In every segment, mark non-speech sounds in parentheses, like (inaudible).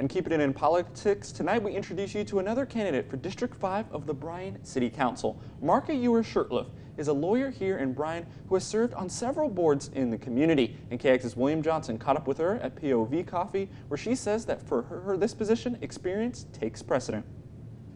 And keeping it in politics, tonight we introduce you to another candidate for District 5 of the Bryan City Council. Marka Ewer Shurtleff is a lawyer here in Bryan who has served on several boards in the community. And KX's William Johnson caught up with her at POV Coffee, where she says that for her, this position, experience takes precedent.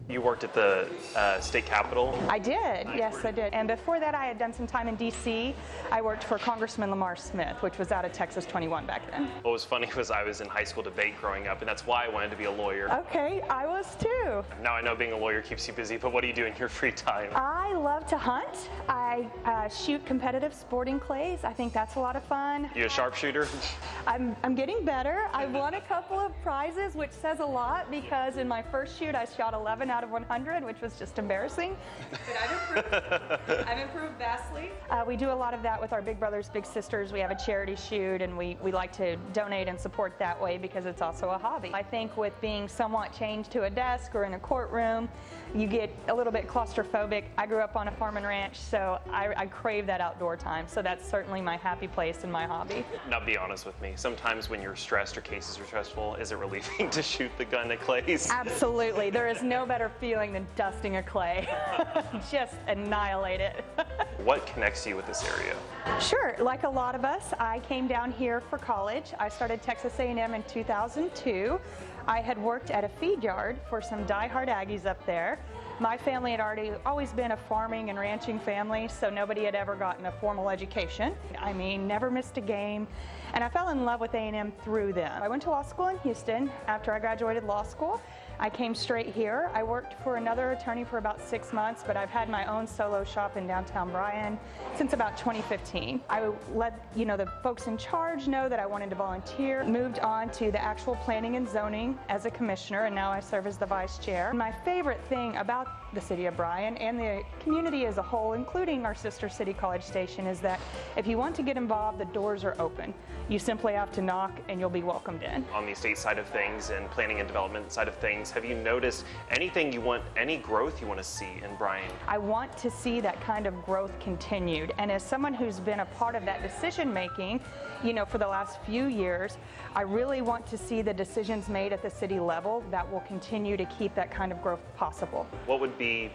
You worked at the uh, state capitol? I did, yes, I did. And before that, I had done some time in D.C. I worked for Congressman Lamar Smith, which was out of Texas 21 back then. What was funny was I was in high school debate growing up, and that's why I wanted to be a lawyer. Okay, I was too. Now I know being a lawyer keeps you busy, but what do you do in your (laughs) free time? I love to hunt. I uh, shoot competitive sporting clays. I think that's a lot of fun. You a sharpshooter? (laughs) I'm, I'm getting better. I won a couple of prizes, which says a lot because in my first shoot, I shot 11 out of 100, which was just embarrassing. But I've improved. (laughs) I've improved vastly. Uh, we do a lot of that with our Big Brothers Big Sisters. We have a charity shoot, and we, we like to donate and support that way because it's also a hobby. I think with being somewhat chained to a desk or in a courtroom, you get a little bit claustrophobic. I grew up on a farm and ranch, so I, I crave that outdoor time. So that's certainly my happy place and my hobby. Now be honest with me. Sometimes when you're stressed or cases are stressful, is it relieving (laughs) to shoot the gun at clays? Absolutely. There is no better feeling than dusting a clay. (laughs) Just annihilate it. (laughs) what connects you with this area? Sure. Like a lot of us, I came down here for college. I started Texas A&M in 2002. I had worked at a feed yard for some die-hard Aggies up there. My family had already always been a farming and ranching family, so nobody had ever gotten a formal education. I mean, never missed a game. And I fell in love with A&M through them. I went to law school in Houston after I graduated law school. I came straight here. I worked for another attorney for about six months, but I've had my own solo shop in downtown Bryan since about 2015. I let you know the folks in charge know that I wanted to volunteer, moved on to the actual planning and zoning as a commissioner, and now I serve as the vice chair. My favorite thing about the city of Bryan and the community as a whole, including our sister city College Station, is that if you want to get involved, the doors are open. You simply have to knock and you'll be welcomed in. On the state side of things and planning and development side of things, have you noticed anything you want, any growth you want to see in Bryan? I want to see that kind of growth continued. And as someone who's been a part of that decision making, you know, for the last few years, I really want to see the decisions made at the city level that will continue to keep that kind of growth possible. What would be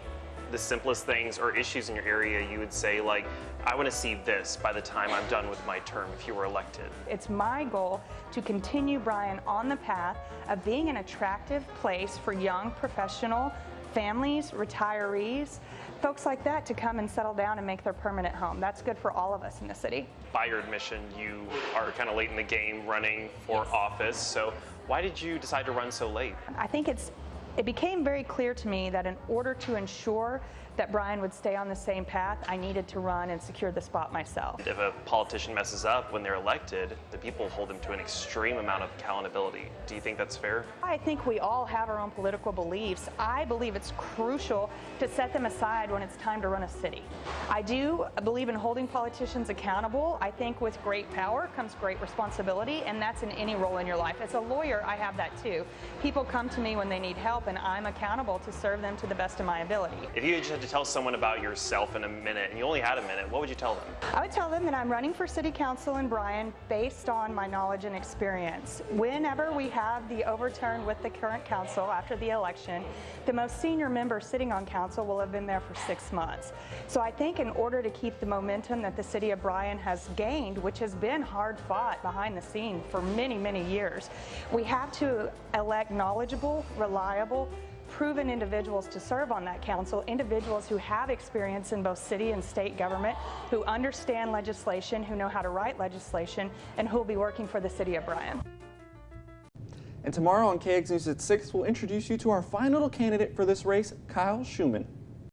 the simplest things or issues in your area you would say like, I want to see this by the time I'm done with my term if you were elected? It's my goal to continue Bryan on the path of being an attractive place for young professional families, retirees, folks like that to come and settle down and make their permanent home. That's good for all of us in the city. By your admission, you are kind of late in the game running for yes. office. So why did you decide to run so late? I think it's it became very clear to me that in order to ensure that Bryan would stay on the same path, I needed to run and secure the spot myself. If a politician messes up when they're elected, the people hold them to an extreme amount of accountability. Do you think that's fair? I think we all have our own political beliefs. I believe it's crucial to set them aside when it's time to run a city. I do believe in holding politicians accountable. I think with great power comes great responsibility, and that's in any role in your life. As a lawyer, I have that too. People come to me when they need help, and I'm accountable to serve them to the best of my ability. If you just to tell someone about yourself in a minute, and you only had a minute, what would you tell them? I would tell them that I'm running for City Council in Bryan based on my knowledge and experience. Whenever we have the overturn with the current council after the election, the most senior member sitting on council will have been there for six months. So I think in order to keep the momentum that the City of Bryan has gained, which has been hard fought behind the scene for many, many years, we have to elect knowledgeable, reliable, proven individuals to serve on that council, individuals who have experience in both city and state government, who understand legislation, who know how to write legislation, and who will be working for the city of Bryan. And tomorrow on KX News at 6, we'll introduce you to our final candidate for this race, Kyle Schuman.